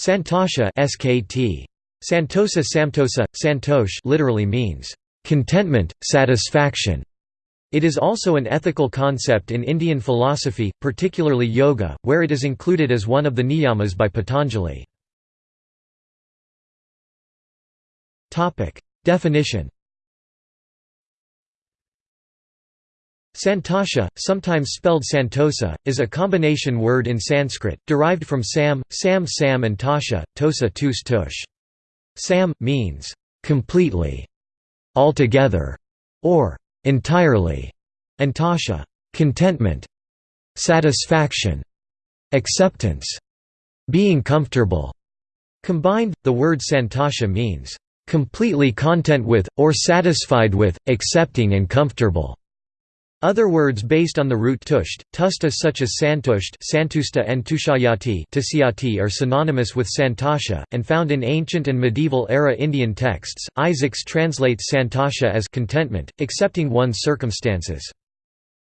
Santosha SKT. Santosa Samtosa, Santosh literally means, "...contentment, satisfaction". It is also an ethical concept in Indian philosophy, particularly yoga, where it is included as one of the niyamas by Patanjali. Definition Santosha, sometimes spelled Santosa, is a combination word in Sanskrit, derived from Sam, Sam Sam and Tosha, Tosa Tus Tush. Sam, means, completely, altogether, or entirely, and Tosha, contentment, satisfaction, acceptance, being comfortable. Combined, the word Santosha means, completely content with, or satisfied with, accepting and comfortable. Other words based on the root tusht, tusta such as santusht santusta and tushayati are synonymous with santosha, and found in ancient and medieval-era Indian texts. Isaacs translates santosha as contentment, accepting one's circumstances.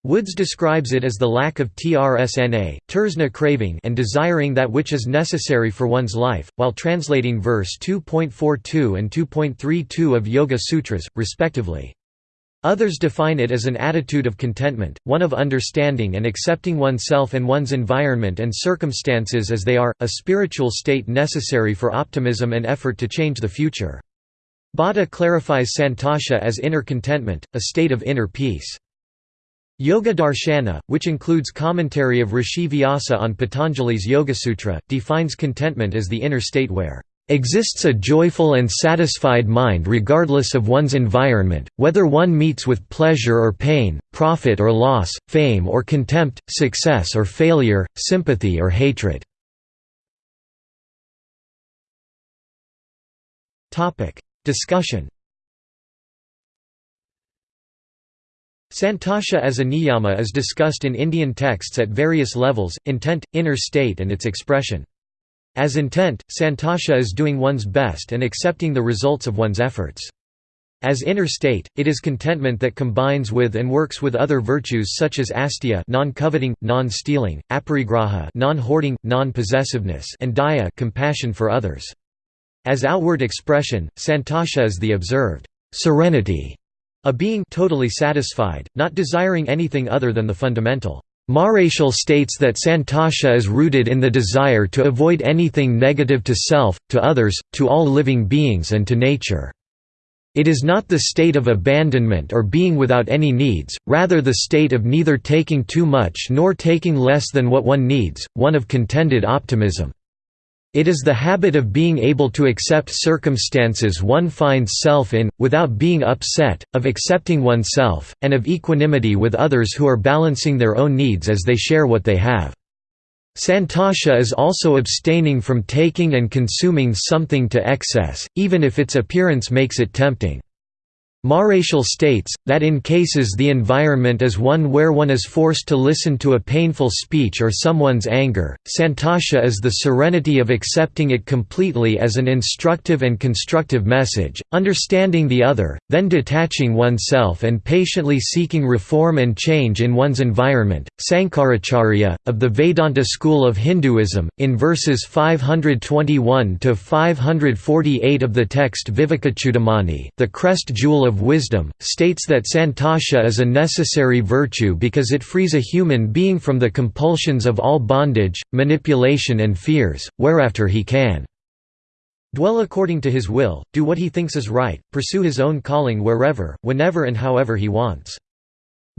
Woods describes it as the lack of trsna, tersna craving and desiring that which is necessary for one's life, while translating verse 2.42 and 2.32 of Yoga Sutras, respectively. Others define it as an attitude of contentment, one of understanding and accepting oneself and one's environment and circumstances as they are, a spiritual state necessary for optimism and effort to change the future. Bhatta clarifies santosha as inner contentment, a state of inner peace. Yoga Darshana, which includes commentary of Rishi Vyasa on Patanjali's Yoga-sutra, defines contentment as the inner state where exists a joyful and satisfied mind regardless of one's environment, whether one meets with pleasure or pain, profit or loss, fame or contempt, success or failure, sympathy or hatred. Discussion Santosha as a niyama is discussed in Indian texts at various levels, intent, inner state and its expression. As intent, santosha is doing one's best and accepting the results of one's efforts. As inner state, it is contentment that combines with and works with other virtues such as asteya non-coveting, non-stealing, aparigraha non-hoarding, non-possessiveness and daya compassion for others. As outward expression, santosha is the observed serenity, a being totally satisfied, not desiring anything other than the fundamental Marechal states that Santosha is rooted in the desire to avoid anything negative to self, to others, to all living beings and to nature. It is not the state of abandonment or being without any needs, rather the state of neither taking too much nor taking less than what one needs, one of contented optimism. It is the habit of being able to accept circumstances one finds self in, without being upset, of accepting oneself, and of equanimity with others who are balancing their own needs as they share what they have. Santosha is also abstaining from taking and consuming something to excess, even if its appearance makes it tempting. Marechal states, that in cases the environment is one where one is forced to listen to a painful speech or someone's anger, santosha is the serenity of accepting it completely as an instructive and constructive message, understanding the other, then detaching oneself and patiently seeking reform and change in one's environment. Sankaracharya, of the Vedanta school of Hinduism, in verses 521 to 548 of the text Vivekachudamani, the crest jewel of Wisdom, states that santosha is a necessary virtue because it frees a human being from the compulsions of all bondage, manipulation and fears, whereafter he can dwell according to his will, do what he thinks is right, pursue his own calling wherever, whenever and however he wants.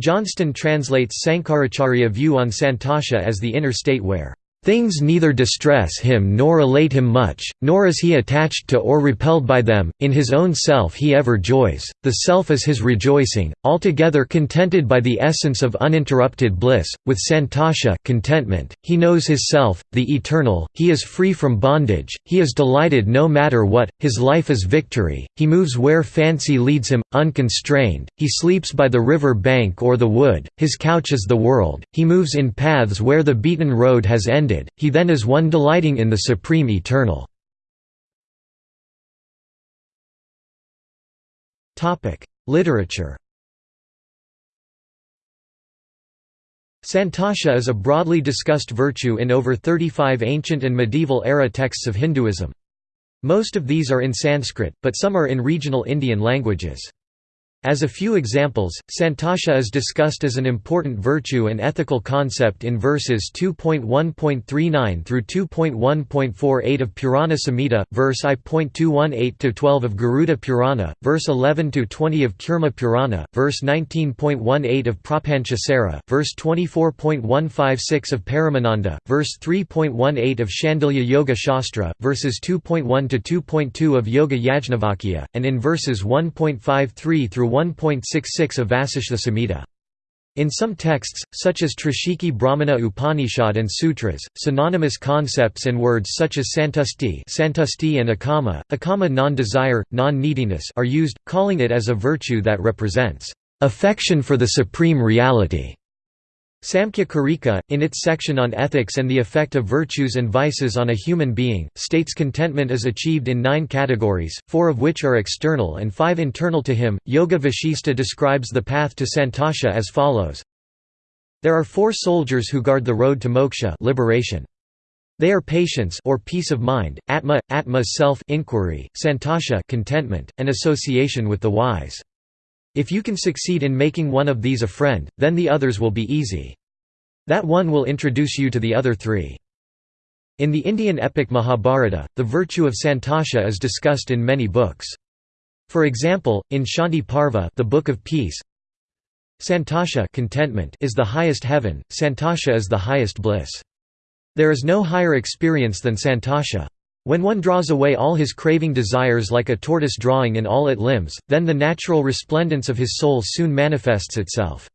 Johnston translates Sankaracharya view on santosha as the inner state where Things neither distress him nor elate him much, nor is he attached to or repelled by them, in his own self he ever joys, the self is his rejoicing, altogether contented by the essence of uninterrupted bliss, with santosha contentment, he knows his self, the eternal, he is free from bondage, he is delighted no matter what, his life is victory, he moves where fancy leads him, unconstrained, he sleeps by the river bank or the wood, his couch is the world, he moves in paths where the beaten road has ended ended, he then is one delighting in the supreme eternal. Literature Santosha is a broadly discussed virtue in over 35 ancient and medieval era texts of Hinduism. Most of these are in Sanskrit, but some are in regional Indian languages. As a few examples, santosha is discussed as an important virtue and ethical concept in verses 2.1.39 through 2.1.48 of Purana Samhita, verse I.218-12 of Garuda Purana, verse 11-20 of Kurma Purana, verse 19.18 of Prapanchasara, verse 24.156 of Paramananda, verse 3.18 of Shandilya Yoga Shastra, verses 2.1-2.2 of Yoga Yajnavalkya, and in verses 1.53 through 1.66 of Vasishtha Samhita. In some texts, such as Trishikhi Brahmana Upanishad and Sutras, synonymous concepts and words such as santusti, santusti and akama, akama non-desire, non-neediness are used, calling it as a virtue that represents affection for the supreme reality. Samkhya Karika, in its section on ethics and the effect of virtues and vices on a human being, states contentment is achieved in nine categories, four of which are external and five internal to him. Yoga Vashista describes the path to santosha as follows There are four soldiers who guard the road to moksha liberation. They are patience or peace of mind, atma, atma's self inquiry, santosha contentment, and association with the wise. If you can succeed in making one of these a friend, then the others will be easy. That one will introduce you to the other three. In the Indian epic Mahabharata, the virtue of santosha is discussed in many books. For example, in Shanti Parva the Book of Peace, Santosha contentment is the highest heaven, Santosha is the highest bliss. There is no higher experience than Santosha. When one draws away all his craving desires like a tortoise drawing in all its limbs, then the natural resplendence of his soul soon manifests itself.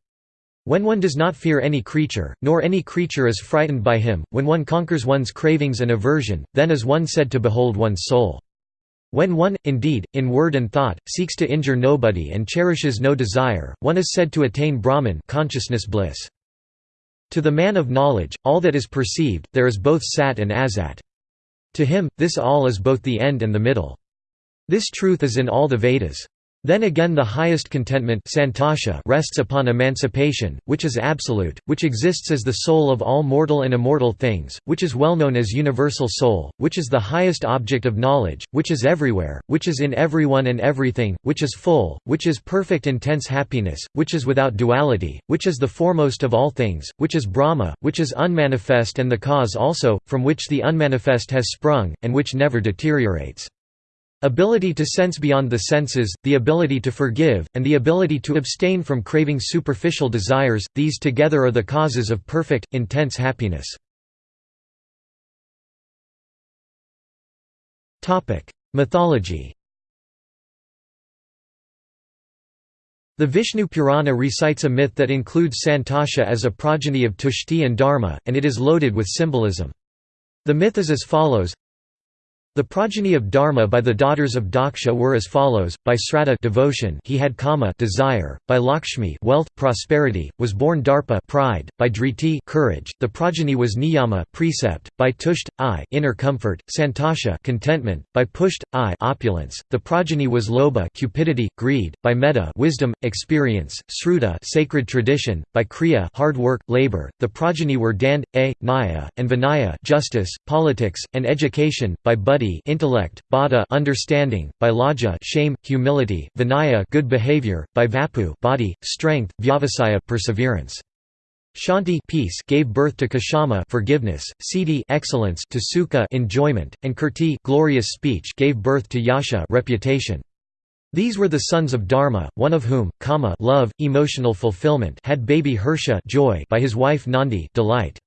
When one does not fear any creature, nor any creature is frightened by him, when one conquers one's cravings and aversion, then is one said to behold one's soul. When one, indeed, in word and thought, seeks to injure nobody and cherishes no desire, one is said to attain Brahman consciousness bliss. To the man of knowledge, all that is perceived, there is both sat and asat. To him, this all is both the end and the middle. This truth is in all the Vedas. Then again the highest contentment santosha rests upon emancipation, which is absolute, which exists as the soul of all mortal and immortal things, which is well known as universal soul, which is the highest object of knowledge, which is everywhere, which is in everyone and everything, which is full, which is perfect intense happiness, which is without duality, which is the foremost of all things, which is Brahma, which is unmanifest and the cause also, from which the unmanifest has sprung, and which never deteriorates. Ability to sense beyond the senses, the ability to forgive, and the ability to abstain from craving superficial desires, these together are the causes of perfect, intense happiness. Mythology The Vishnu Purana recites a myth that includes Santosha as a progeny of Tushti and Dharma, and it is loaded with symbolism. The myth is as follows the progeny of Dharma by the daughters of Daksha were as follows: by Sraddha devotion, he had kama desire; by Lakshmi wealth, prosperity, was born Darpa pride; by Driti courage, the progeny was Niyama precept; by Tushti inner comfort, Santosha contentment; by Pusht I opulence, the progeny was Loba cupidity, greed; by Metta wisdom, experience; Sruta sacred tradition; by Kriya hard work, labor, the progeny were Dand, A, Nyaya, and Vinaya justice, politics, and education; by Buddhi intellect, bada understanding, by laja shame, humility, vinaya good behavior, by vapu body, strength, vyavasaya perseverance. Shanti peace gave birth to Kshama forgiveness, Siddhi excellence to Sukha enjoyment, and Kirti glorious speech gave birth to Yasha reputation. These were the sons of Dharma, one of whom, Kama love, emotional fulfillment had baby Harsha joy by his wife Nandi delight.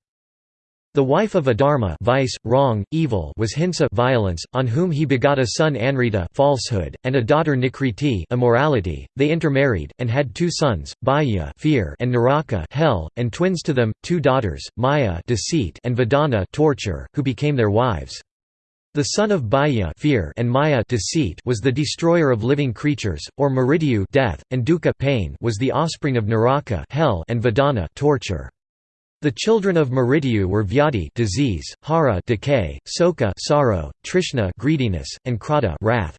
The wife of Adharma vice, wrong, evil was Hinsa violence, on whom he begot a son Anrita falsehood, and a daughter Nikriti immorality. They intermarried, and had two sons, Bhaya fear and Naraka hell, and twins to them, two daughters, Maya deceit and Vedana torture, who became their wives. The son of Bhaya fear and Maya deceit was the destroyer of living creatures, or Mrityu death, and Dukkha pain was the offspring of Naraka hell and Vedana torture. The children of Mrityu were Vyadi disease, Hara decay, Soka sorrow, Trishna greediness, and Krodha wrath.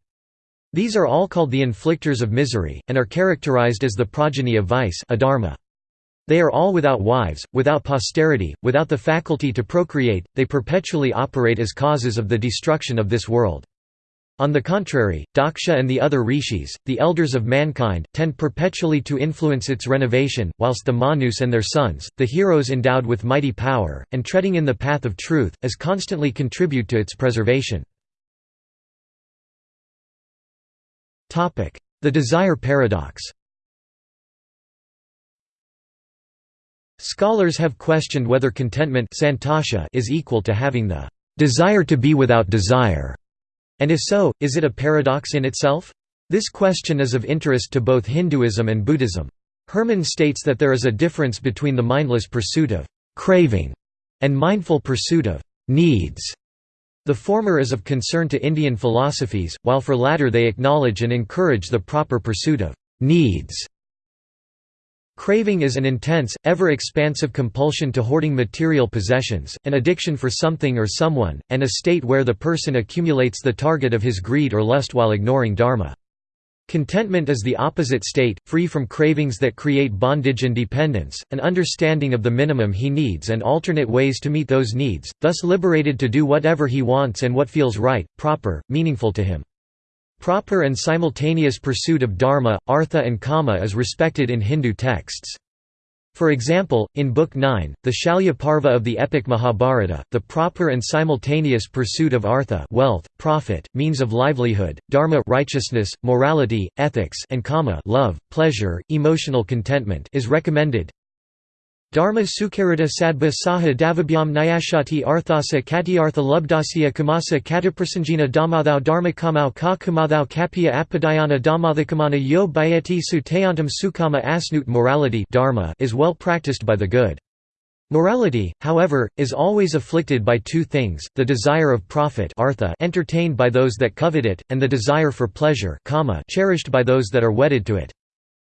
These are all called the inflictors of misery, and are characterized as the progeny of vice adharma. They are all without wives, without posterity, without the faculty to procreate, they perpetually operate as causes of the destruction of this world. On the contrary, Daksha and the other rishis, the elders of mankind, tend perpetually to influence its renovation, whilst the Manus and their sons, the heroes endowed with mighty power, and treading in the path of truth, as constantly contribute to its preservation. The desire paradox Scholars have questioned whether contentment is equal to having the desire to be without desire. And if so, is it a paradox in itself? This question is of interest to both Hinduism and Buddhism. Herman states that there is a difference between the mindless pursuit of craving and mindful pursuit of needs. The former is of concern to Indian philosophies, while for latter they acknowledge and encourage the proper pursuit of needs. Craving is an intense, ever-expansive compulsion to hoarding material possessions, an addiction for something or someone, and a state where the person accumulates the target of his greed or lust while ignoring dharma. Contentment is the opposite state, free from cravings that create bondage and dependence, an understanding of the minimum he needs and alternate ways to meet those needs, thus liberated to do whatever he wants and what feels right, proper, meaningful to him. Proper and simultaneous pursuit of dharma, artha and kama is respected in Hindu texts. For example, in Book 9, the Shalya Parva of the epic Mahabharata, the proper and simultaneous pursuit of artha wealth, profit, means of livelihood, dharma righteousness, morality, ethics and kama love, pleasure, emotional contentment is recommended. Dharma Sukharita Sadba Saha Davabhyam Nyashati Arthasa Katyartha Lubdasya Kamasa Kataprasanjina Dhammathau Dharma Kamau Ka Kamathau Kapya Apadayana Dhammathakamana Yo Bayati Sutayantam Sukama Asnut Morality dharma is well practiced by the good. Morality, however, is always afflicted by two things, the desire of profit artha entertained by those that covet it, and the desire for pleasure kama cherished by those that are wedded to it.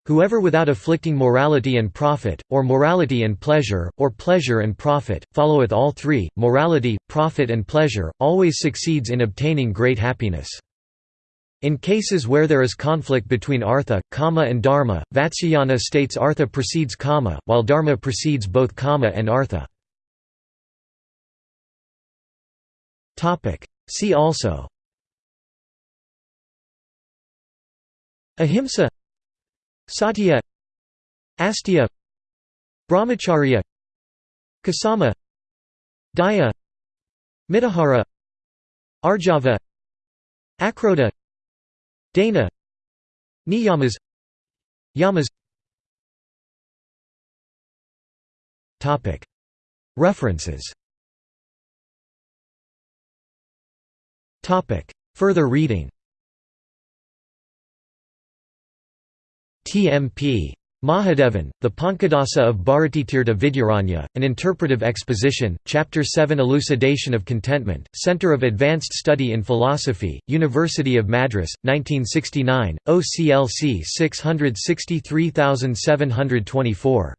Whoever without afflicting morality and profit, or morality and pleasure, or pleasure and profit, followeth all three, morality, profit and pleasure, always succeeds in obtaining great happiness. In cases where there is conflict between artha, kama and dharma, Vatsyayana states artha precedes kama, while dharma precedes both kama and artha. See also Ahimsa Satya Asteya Brahmacharya Kshama Daya Mitahara Arjava Akrodha Dana Niyamas Yamas. References. Further reading TMP. Mahadevan, The Pankadasa of Bharatitirtha Vidyaranya, An Interpretive Exposition, Chapter 7 Elucidation of Contentment, Center of Advanced Study in Philosophy, University of Madras, 1969, OCLC 663724.